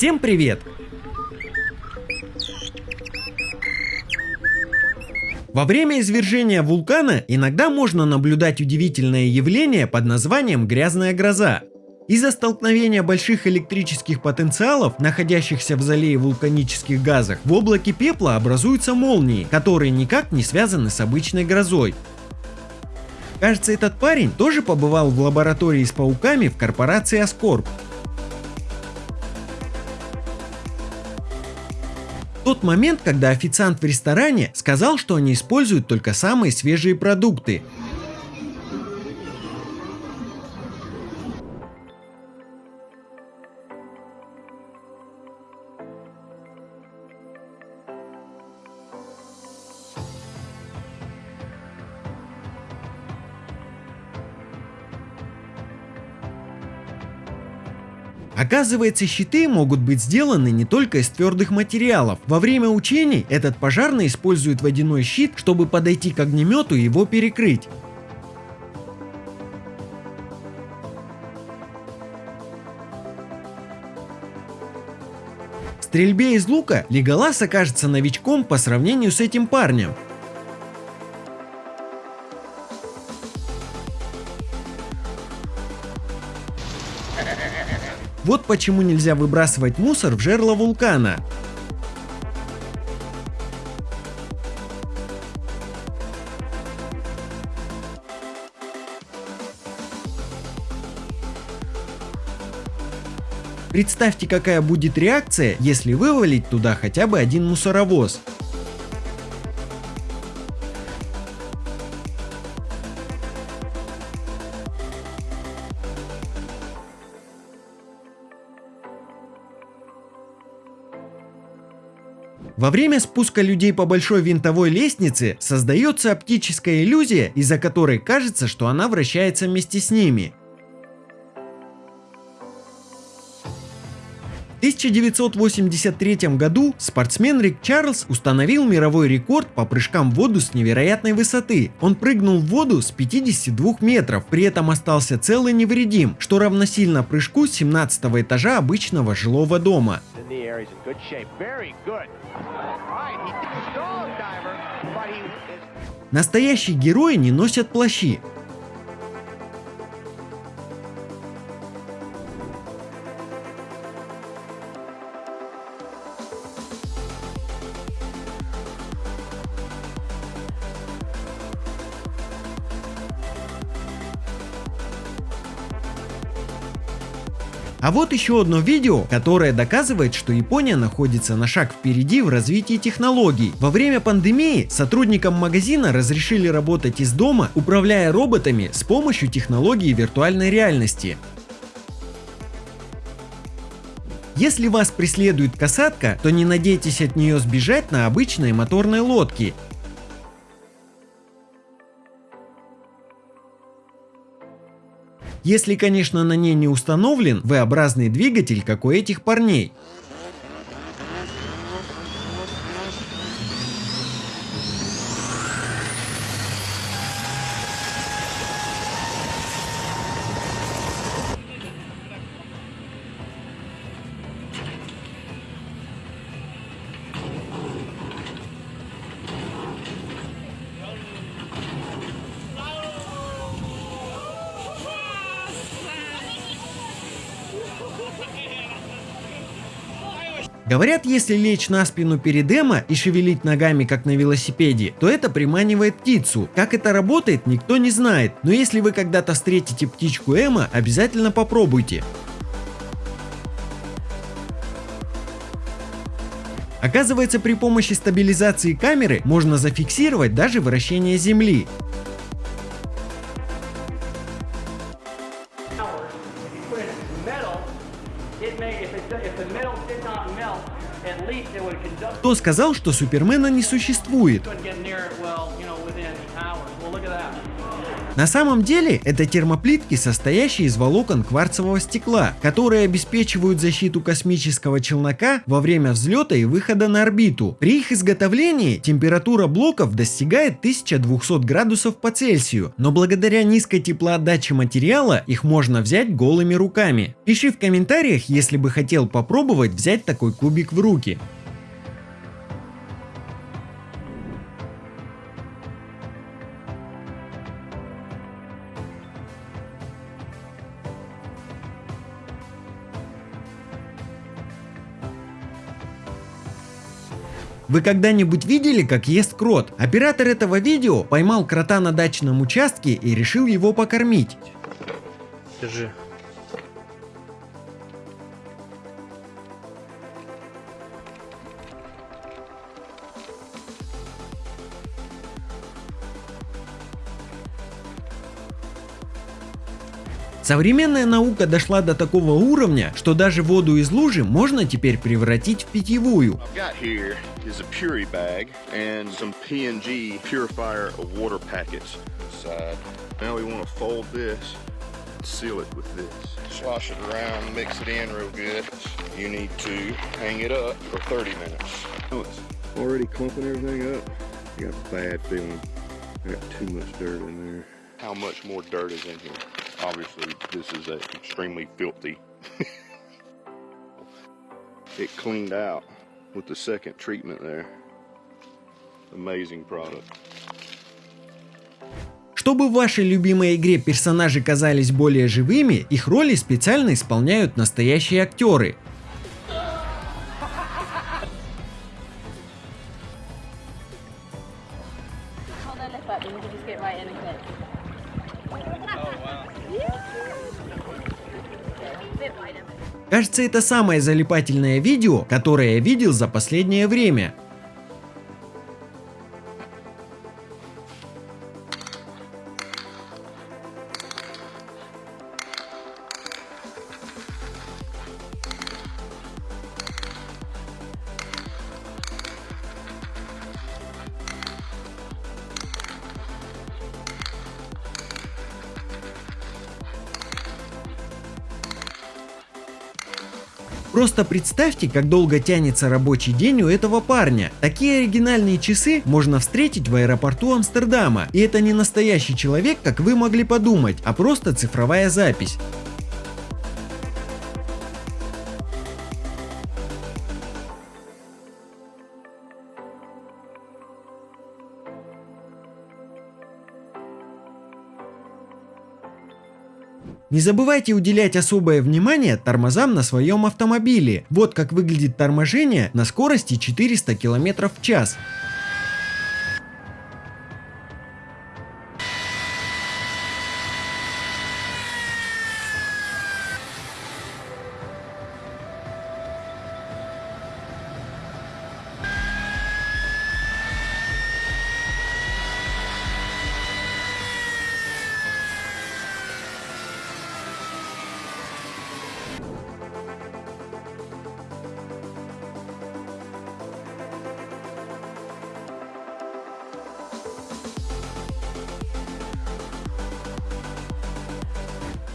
Всем привет! Во время извержения вулкана иногда можно наблюдать удивительное явление под названием грязная гроза. Из-за столкновения больших электрических потенциалов, находящихся в зале вулканических газах, в облаке пепла образуются молнии, которые никак не связаны с обычной грозой. Кажется, этот парень тоже побывал в лаборатории с пауками в корпорации Аскорб. Тот момент, когда официант в ресторане сказал, что они используют только самые свежие продукты, Оказывается, щиты могут быть сделаны не только из твердых материалов. Во время учений этот пожарный использует водяной щит, чтобы подойти к огнемету и его перекрыть. В стрельбе из лука Леголас окажется новичком по сравнению с этим парнем. Вот почему нельзя выбрасывать мусор в жерло вулкана. Представьте, какая будет реакция, если вывалить туда хотя бы один мусоровоз. Во время спуска людей по большой винтовой лестнице создается оптическая иллюзия, из-за которой кажется, что она вращается вместе с ними. В 1983 году спортсмен Рик Чарльз установил мировой рекорд по прыжкам в воду с невероятной высоты. Он прыгнул в воду с 52 метров, при этом остался цел и невредим, что равносильно прыжку с 17 этажа обычного жилого дома. Настоящие герои не носят плащи, А вот еще одно видео, которое доказывает, что Япония находится на шаг впереди в развитии технологий. Во время пандемии сотрудникам магазина разрешили работать из дома, управляя роботами с помощью технологии виртуальной реальности. Если вас преследует касатка, то не надейтесь от нее сбежать на обычной моторной лодке. Если, конечно, на ней не установлен V-образный двигатель, как у этих парней. Говорят, если лечь на спину перед Эмо и шевелить ногами как на велосипеде, то это приманивает птицу. Как это работает, никто не знает, но если вы когда-то встретите птичку Эмо, обязательно попробуйте. Оказывается, при помощи стабилизации камеры можно зафиксировать даже вращение Земли. Кто сказал, что Супермена не существует? На самом деле это термоплитки, состоящие из волокон кварцевого стекла, которые обеспечивают защиту космического челнока во время взлета и выхода на орбиту. При их изготовлении температура блоков достигает 1200 градусов по Цельсию, но благодаря низкой теплоотдаче материала их можно взять голыми руками. Пиши в комментариях, если бы хотел попробовать взять такой кубик в руки. Вы когда-нибудь видели, как ест крот? Оператор этого видео поймал крота на дачном участке и решил его покормить. Держи. Современная наука дошла до такого уровня, что даже воду из лужи можно теперь превратить в питьевую. I've got here is a Puri bag and some PNG purifier of water packets inside. Now we want to fold this and seal it with this. Slosh it around, mix it in real good. You need to hang it up for 30 minutes. Oh, it's already clumping everything up. I got a bad feeling. I got too much dirt in there. How much more dirt is in here? Obviously, this is extremely filthy. it cleaned out with the second treatment there. Amazing product. Чтобы в вашей любимой игре персонажи казались более живыми, их роли специально исполняют настоящие актеры. Кажется, это самое залипательное видео, которое я видел за последнее время. Просто представьте, как долго тянется рабочий день у этого парня. Такие оригинальные часы можно встретить в аэропорту Амстердама. И это не настоящий человек, как вы могли подумать, а просто цифровая запись. Не забывайте уделять особое внимание тормозам на своем автомобиле. Вот как выглядит торможение на скорости 400 км в час.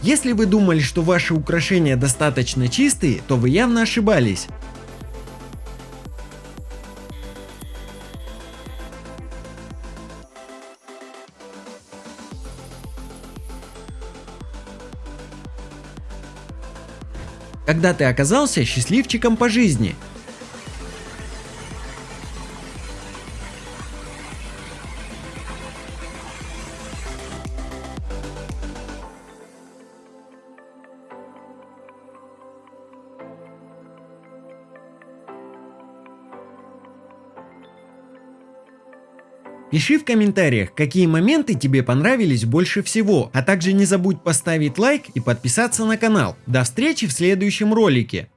Если вы думали, что ваши украшения достаточно чистые, то вы явно ошибались. Когда ты оказался счастливчиком по жизни, Пиши в комментариях, какие моменты тебе понравились больше всего, а также не забудь поставить лайк и подписаться на канал. До встречи в следующем ролике.